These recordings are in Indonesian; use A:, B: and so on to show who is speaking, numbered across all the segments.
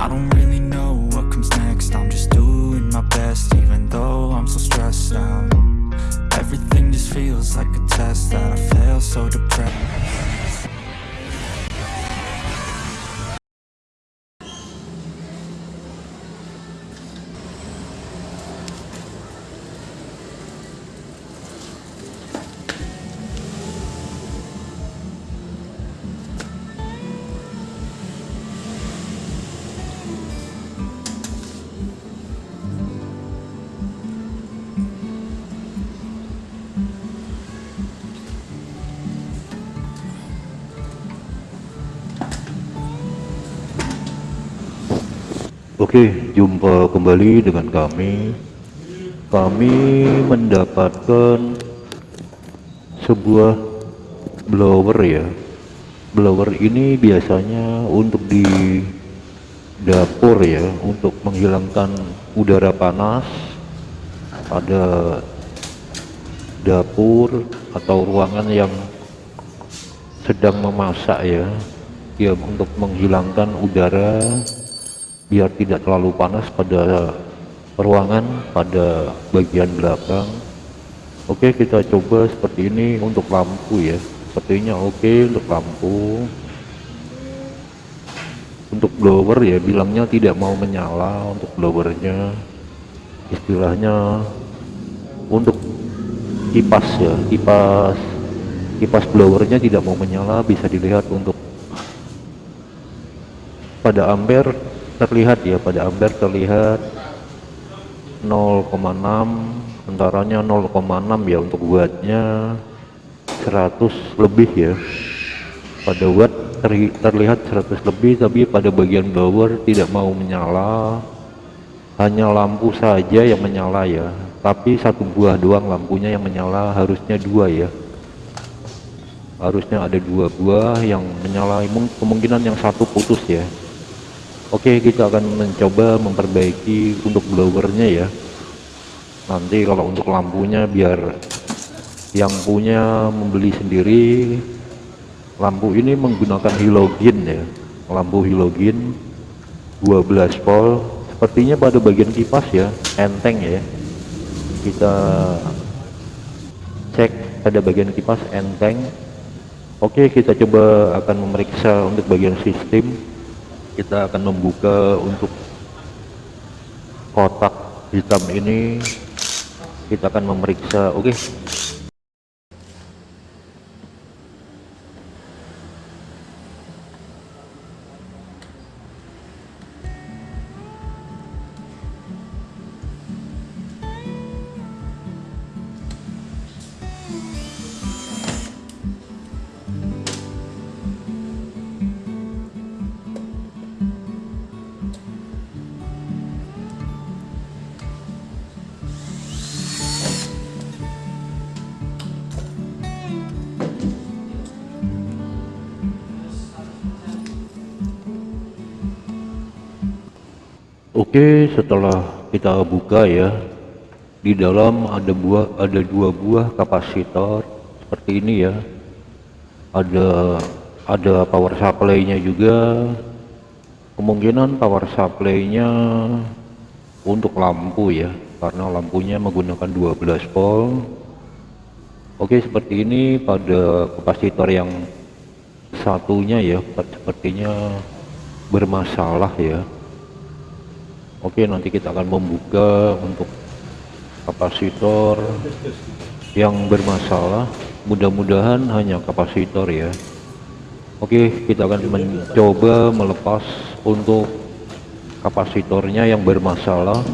A: I don't really know what comes next. I'm just doing my best even though I'm so stressed out. Everything just feels like a test that I fail so depressed
B: Oke, jumpa kembali dengan kami. Kami mendapatkan sebuah blower ya. Blower ini biasanya untuk di dapur ya, untuk menghilangkan udara panas pada dapur atau ruangan yang sedang memasak ya. Ya, untuk menghilangkan udara biar tidak terlalu panas pada ruangan pada bagian belakang. Oke kita coba seperti ini untuk lampu ya. Sepertinya oke untuk lampu. Untuk blower ya bilangnya tidak mau menyala untuk blowernya. Istilahnya untuk kipas ya kipas kipas blowernya tidak mau menyala bisa dilihat untuk pada ampere terlihat ya pada ampere terlihat 0,6 antaranya 0,6 ya untuk wattnya 100 lebih ya. Pada watt ter terlihat 100 lebih tapi pada bagian blower tidak mau menyala hanya lampu saja yang menyala ya. Tapi satu buah doang lampunya yang menyala harusnya dua ya. Harusnya ada dua buah yang menyala kemungkinan yang satu putus ya Oke kita akan mencoba memperbaiki untuk blowernya ya. Nanti kalau untuk lampunya biar yang punya membeli sendiri lampu ini menggunakan halogen ya. Lampu halogen 12 volt. Sepertinya pada bagian kipas ya enteng ya. Kita cek pada bagian kipas enteng. Oke kita coba akan memeriksa untuk bagian sistem kita akan membuka untuk kotak hitam ini kita akan memeriksa oke okay. Oke setelah kita buka ya di dalam ada buah ada dua buah kapasitor seperti ini ya. Ada ada power supply nya juga. Kemungkinan power supply nya untuk lampu ya karena lampunya menggunakan 12 volt. Oke seperti ini pada kapasitor yang satunya ya sepertinya bermasalah ya Oke nanti kita akan membuka untuk kapasitor yang bermasalah. Mudah-mudahan hanya kapasitor ya. Oke kita akan mencoba melepas untuk kapasitornya yang bermasalah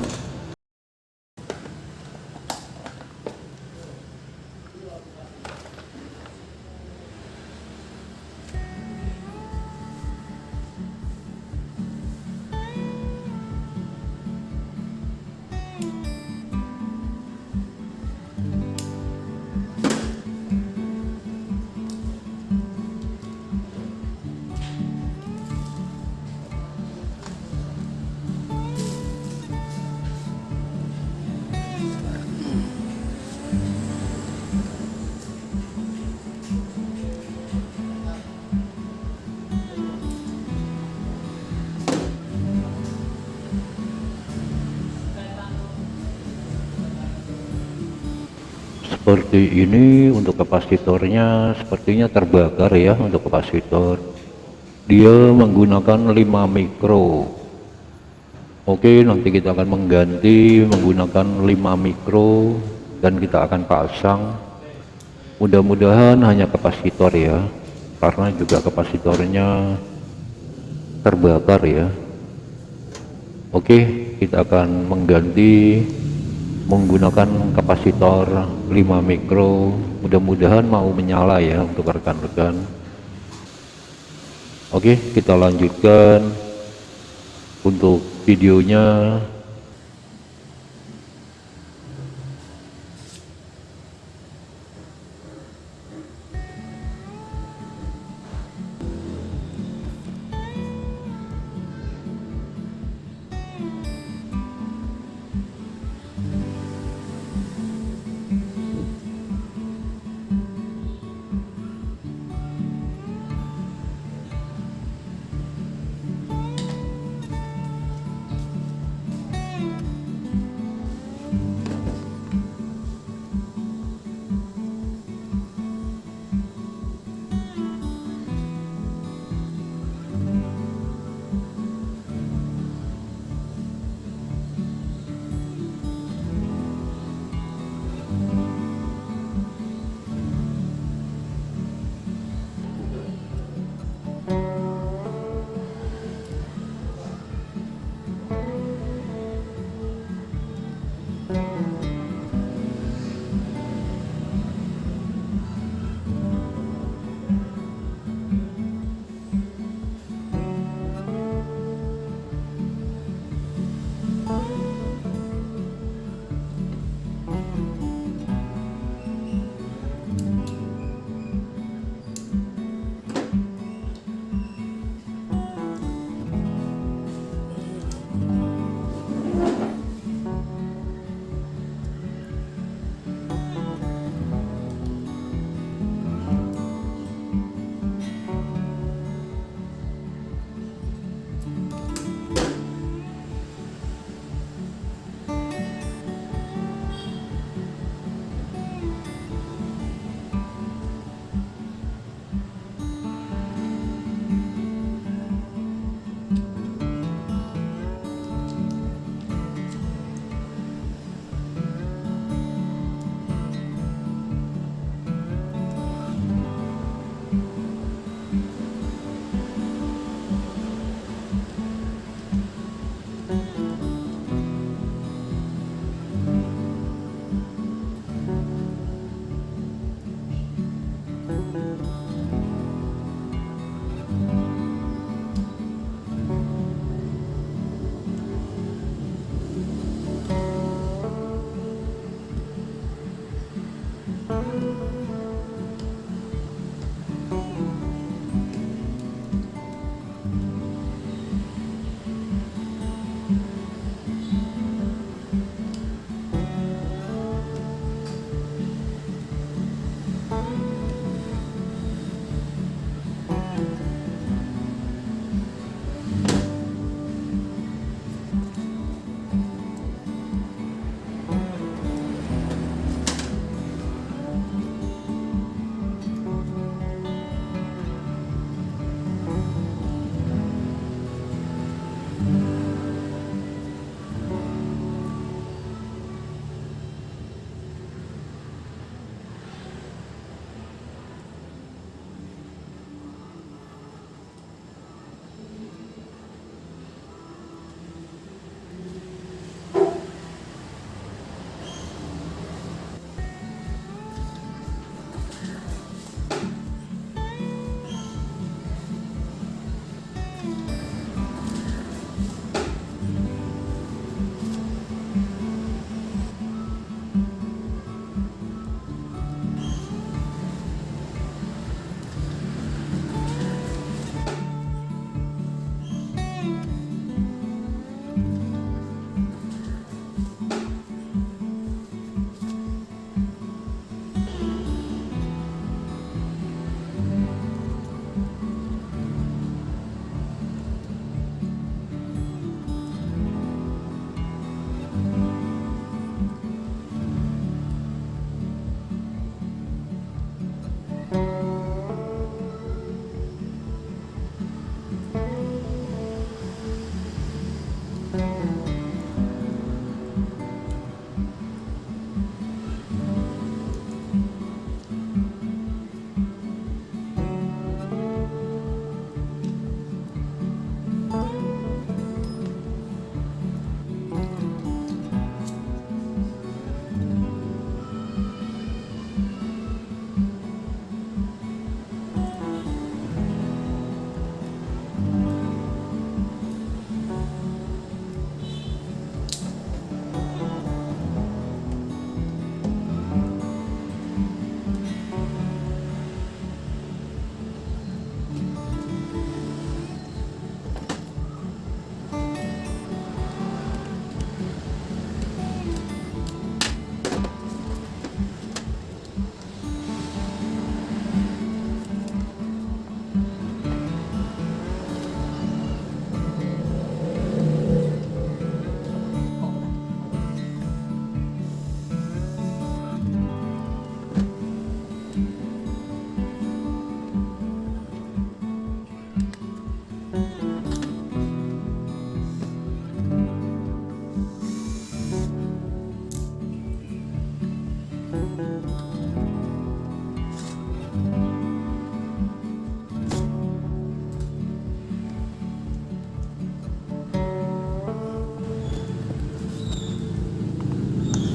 B: seperti ini untuk kapasitornya sepertinya terbakar ya untuk kapasitor. Dia menggunakan 5 mikro. Oke nanti kita akan mengganti menggunakan 5 mikro dan kita akan pasang. Mudah-mudahan hanya kapasitor ya karena juga kapasitornya terbakar ya. Oke kita akan mengganti menggunakan kapasitor 5 mikro. Mudah-mudahan mau menyala ya untuk rekan-rekan. Oke kita lanjutkan untuk videonya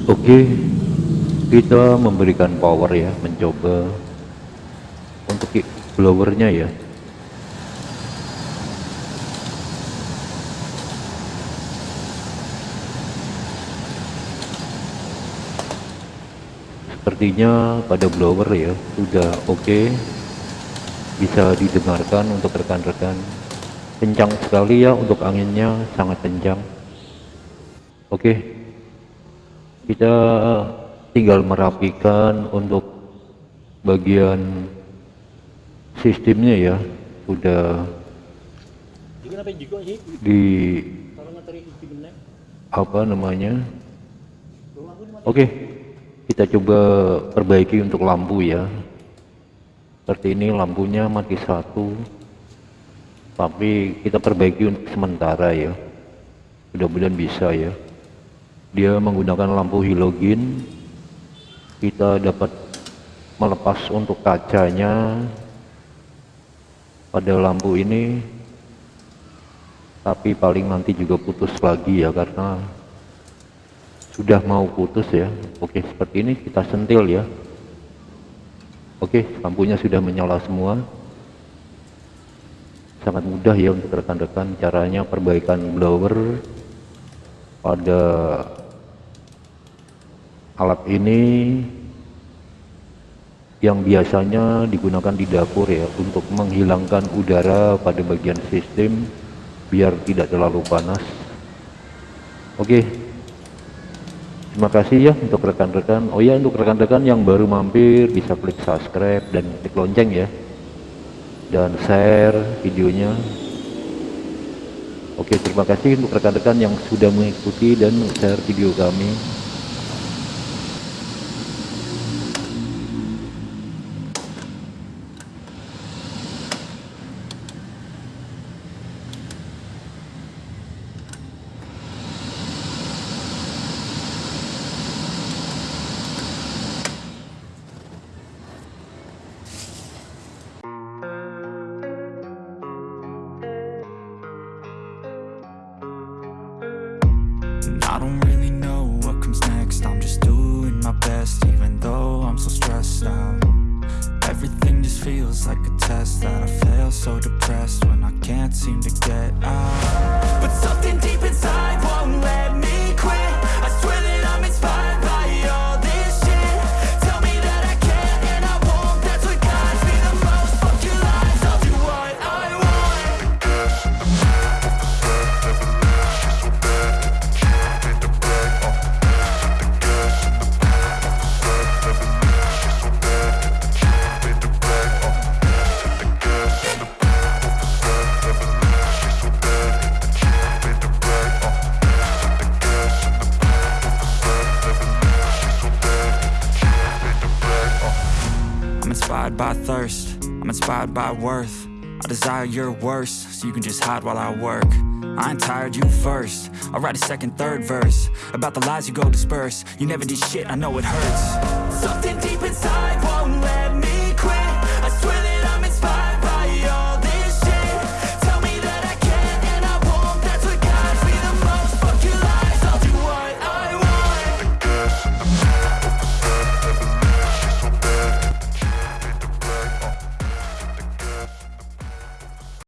B: Oke, kita memberikan power ya, mencoba untuk blowernya ya. Sepertinya pada blower ya sudah oke, bisa didengarkan untuk rekan-rekan. Kencang sekali ya untuk anginnya, sangat kencang. Oke. Okay kita tinggal merapikan untuk bagian sistemnya ya. Sudah di apa namanya? Oke kita coba perbaiki untuk lampu ya. Seperti ini lampunya mati satu. Tapi kita perbaiki untuk sementara ya. Mudah-mudahan bisa ya dia menggunakan lampu halogen kita dapat melepas untuk kacanya. Pada lampu ini. Tapi paling nanti juga putus lagi ya karena sudah mau putus ya. Oke seperti ini kita sentil ya. Oke lampunya sudah menyala semua. Sangat mudah ya untuk rekan-rekan caranya perbaikan blower pada alat ini yang biasanya digunakan di dapur ya untuk menghilangkan udara pada bagian sistem biar tidak terlalu panas. Oke. Terima kasih ya untuk rekan-rekan. Oh ya untuk rekan-rekan yang baru mampir bisa klik subscribe dan klik lonceng ya. Dan share videonya oke terima kasih untuk rekan-rekan yang sudah mengikuti dan share video kami
A: that I fail so depressed when I can't seem to get By worth. I desire your worst, so you can just hide while I work. I ain't tired, you first. I'll write a second, third verse. About the lies you go disperse. You never did shit, I know it hurts. Something deep inside won't let